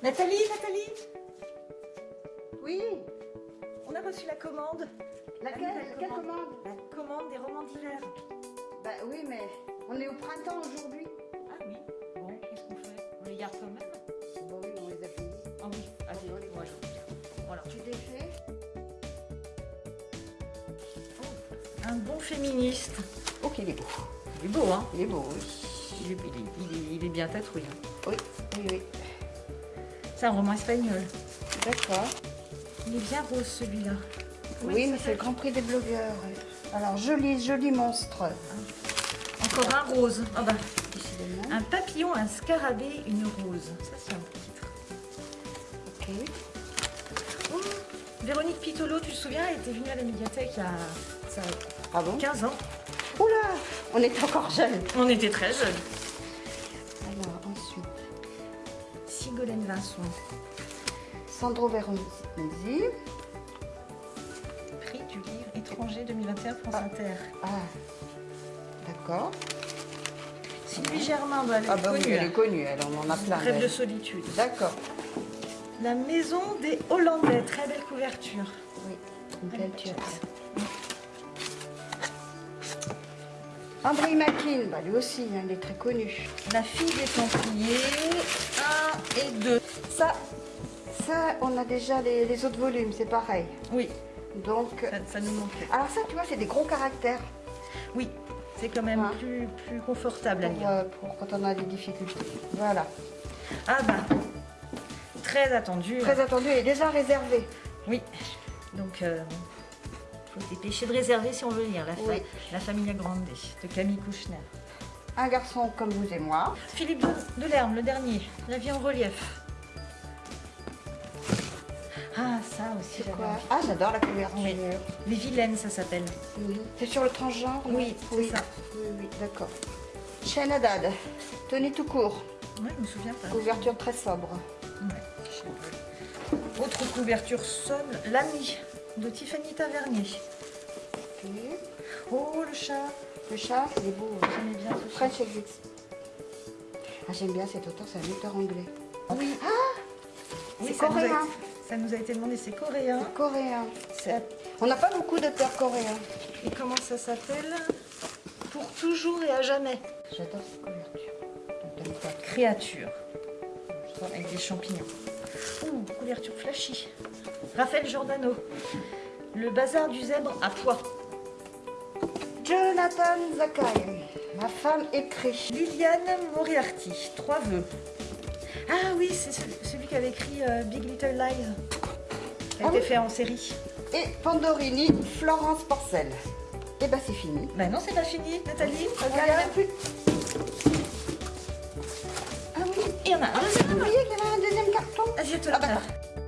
Nathalie, Nathalie Oui On a reçu la commande. Laquelle la commande. La commande des romans d'hiver. Bah oui, mais on est au printemps aujourd'hui. Ah oui Bon, qu'est-ce qu'on fait? On les garde quand même? Bah oui, on les a payés. Ah oui, allez, on les moi je Voilà. Tu oh, Un bon féministe. Oh, ok, il est beau. Il est beau, hein? Il est beau, oui. Il est, il est, il est, bien tatoué. Hein. Oui, oui, oui. C'est un roman espagnol. D'accord. Il est bien rose celui-là. Oui, mais c'est le Grand Prix des blogueurs. Alors, joli, joli monstre. Encore un rose. Ah bah, un papillon, un scarabée, une rose. Ça, c'est un titre. Ok. Oh, Véronique Pitolo, tu te souviens, elle était venue à la médiathèque il y a ça, Ah bon 15 ans. Oula On est encore jeunes. On était très jeunes. Alors, ensuite, Sigolène Vincent, Sandro Veronesi. prix du livre étranger 2021 France Ah. Inter. Ah, d'accord. Sylvie Germain, bah, elle est Ah bah oui, connue. elle est hein. connue, elle on en a plein. Rêve de solitude. D'accord. La maison des Hollandais, très belle couverture. Oui, une belle Magnifique. André Makin, bah lui aussi, hein, il est très connu. La fille des Templiers, 1 et 2. Ça, ça, on a déjà les, les autres volumes, c'est pareil. Oui, Donc, ça, ça nous manquait. alors ça, tu vois, c'est des gros caractères Oui, c'est quand même Ah. plus, plus confortable à pour, lire. euh, pour quand on a des difficultés. Voilà. Ah bah, très attendu. Très attendu et déjà réservé. Oui, donc euh, dépêcher de réserver si on veut lire La, fa- Oui. La Famille Grande de Camille Kouchner. Un garçon comme vous et moi. Philippe de, Delerme, le dernier, La vie en relief. Ah, ça aussi, j'adore. Ah, j'adore la couverture. Oui. Les vilaines, ça s'appelle. C'est sur le transgenre Oui, c'est oui. ça. Oui, oui, d'accord. Chaîne Haddad, tenue tout court, Oui, je me souviens pas. couverture très sobre. Ouais. Autre couverture sobre, L'ami de Tiffany Tavernier. Oh, le chat. Le chat, il est beau. hein. J'aimais bien ce chat. French Exit. Ah, j'aime bien cet auteur, c'est un auteur anglais. Oui. c'est ça nous, a coréen. été, ça nous a été demandé, c'est coréen. Coréen. C'est- On n'a pas beaucoup d'auteurs coréens. Et comment ça s'appelle? Pour toujours et à jamais. J'adore cette couverture. Créature. Avec des champignons. Ouh, couverture flashy. Raphaël Giordano. Le bazar du zèbre à poids. Jonathan Zakai. Ma femme écrit. Liliane Moriarty. Trois vœux. Ah oui, c'est celui, qui avait écrit euh, Big Little Lies. Qui a Ah été oui. fait en série. Et Pandorini, Florence Porcel. Et bah c'est fini. Bah non, c'est pas fini, Nathalie. Il y en a Regarde. Ah oui, Il y en a un vous je te le Ah, bah, montre.